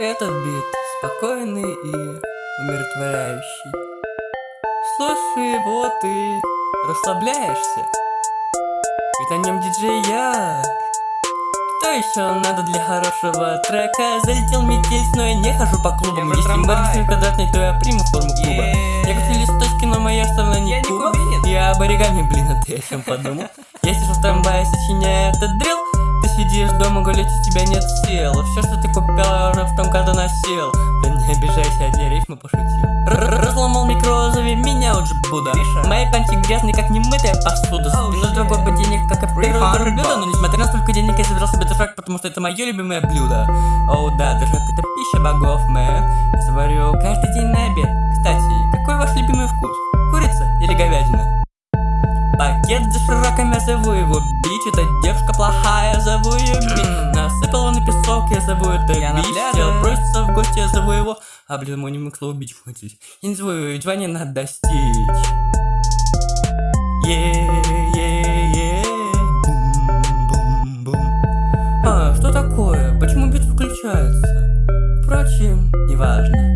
Этот бит спокойный и умиротворяющий. Слушай его, ты расслабляешься. Ведь на нем диджей я. Что еще надо для хорошего трека? Залетел метель, но я не хожу по клубам. Я Если барышня квадратный, то я приму форму клуба. Yeah. Я как листочки, но моя сторона не Я не Куба. кубинец. Я об оригами, блин, а ты о чем подумал? Я сижу в трамвае, сочиняю этот дрил Ты сидишь дома, гулять у тебя нет сил. Все, что ты купил, я уже в том году носил. Да не обижайся, одни рифмы пошутил. Р- Разломал микро, зови меня уже Будда. Миша. Мои панчи грязные, как немытая посуда shit. другой по денег, как и Refund блюдо Но несмотря на столько денег, я собирал себе дошак Потому что это мое любимое блюдо. Оу да, дошак это пища богов, мэн Я заварю каждый день на обед За широком, я зову его бич Это девушка плохая, зову ее бич Насыпала на песок, я зову это Я наглядываю. Хотел броситься в гости, я зову его. А, блин, мой не слово бич хватить Я не зову его, ведь звание надо достичь. А, что такое? Почему бит выключается? Впрочем, неважно